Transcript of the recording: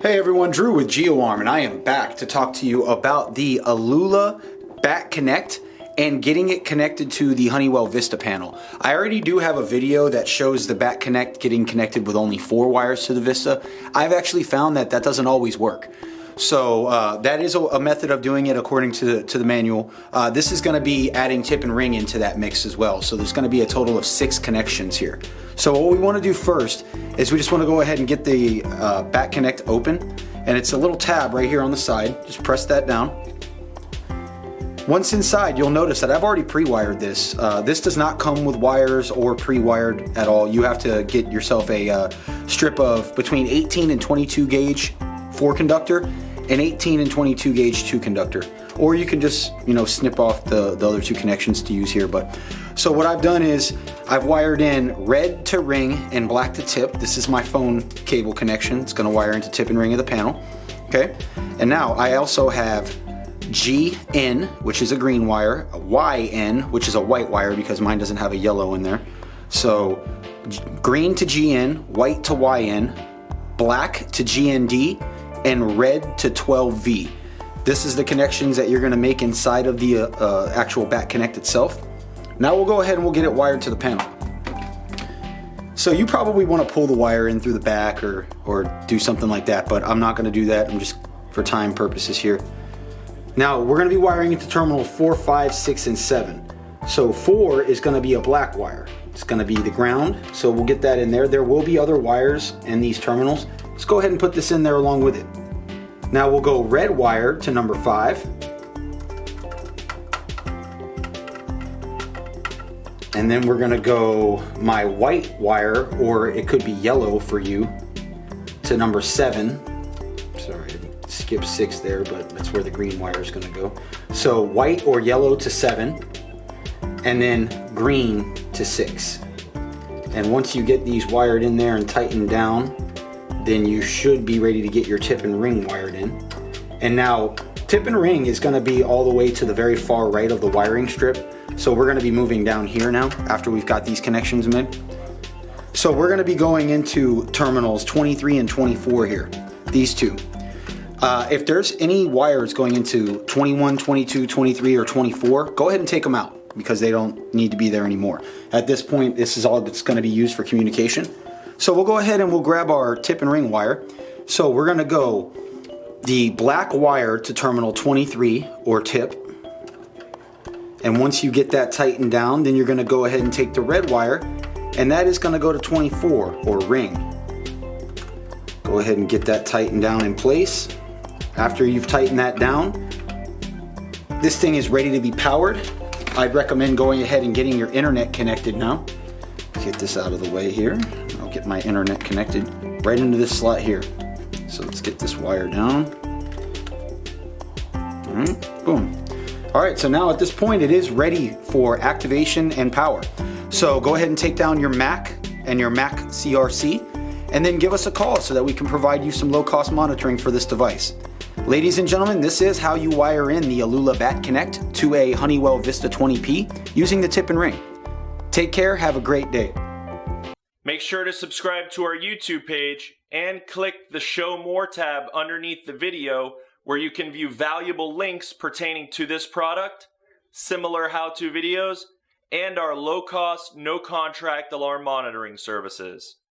Hey everyone, Drew with GeoArm and I am back to talk to you about the Alula Bat Connect and getting it connected to the Honeywell Vista panel. I already do have a video that shows the Bat Connect getting connected with only four wires to the Vista. I've actually found that that doesn't always work. So uh, that is a, a, method of doing it according to the, to the manual. Uh, this is gonna be adding tip and ring into that mix as well. So there's gonna be a total of six connections here. So what we wanna do first is we just wanna go ahead and get the uh, Bat Connect open. And it's a little tab right here on the side. Just press that down. Once inside, you'll notice that I've already pre-wired this. Uh, this does not come with wires or pre-wired at all. You have to get yourself a uh, strip of between 18 and 22 gauge 4 conductor an 18 and 22 gauge 2 conductor. Or you can just you know snip off the, the other two connections to use here but so what I've done is I've wired in red to ring and black to tip. This is my phone cable connection. It's gonna wire into tip and ring of the panel okay? And now I also have GN which is a green wire YN which is a white wire because mine doesn't have a yellow in there. So green to GN white to YN black to GND and red to 12V. This is the connections that you're gonna make inside of the uh, uh, actual Bat Connect itself. Now we'll go ahead and we'll get it wired to the panel. So you probably wanna pull the wire in through the back or, or do something like that, but I'm not gonna do that. I'm just for time purposes here. Now we're gonna be wiring into terminal four, five, six, and seven. So four is gonna be a black wire. It's gonna be the ground, so we'll get that in there. There will be other wires in these terminals. Let's go ahead and put this in there along with it. Now we'll go red wire to number five. And then we're gonna go my white wire, or it could be yellow for you, to number seven. Sorry, I skipped six there, but that's where the green wire is gonna go. So white or yellow to seven, and then green to six. And once you get these wired in there and tightened down, then you should be ready to get your tip and ring wired in. And now tip and ring is gonna be all the way to the very far right of the wiring strip. So we're gonna be moving down here now after we've got these connections made. So we're gonna be going into terminals 23 and 24 here, these two. Uh, if there's any wires going into 21, 22, 23, or 24, go ahead and take them out because they don't need to be there anymore. At this point, this is all that's gonna be used for communication. So we'll go ahead and we'll grab our tip and ring wire. So we're gonna go the black wire to terminal 23 or tip. And once you get that tightened down, then you're gonna go ahead and take the red wire and that is gonna go to 24 or ring. Go ahead and get that tightened down in place. After you've tightened that down, this thing is ready to be powered. I'd recommend going ahead and getting your internet connected now. Get this out of the way here. Get my internet connected right into this slot here. So let's get this wire down. All right, boom. All right, so now at this point it is ready for activation and power. So go ahead and take down your Mac and your Mac CRC and then give us a call so that we can provide you some low cost monitoring for this device. Ladies and gentlemen, this is how you wire in the Alula Bat Connect to a Honeywell Vista 20P using the tip and ring. Take care, have a great day. Make sure to subscribe to our YouTube page and click the Show More tab underneath the video where you can view valuable links pertaining to this product, similar how-to videos, and our low-cost, no-contract alarm monitoring services.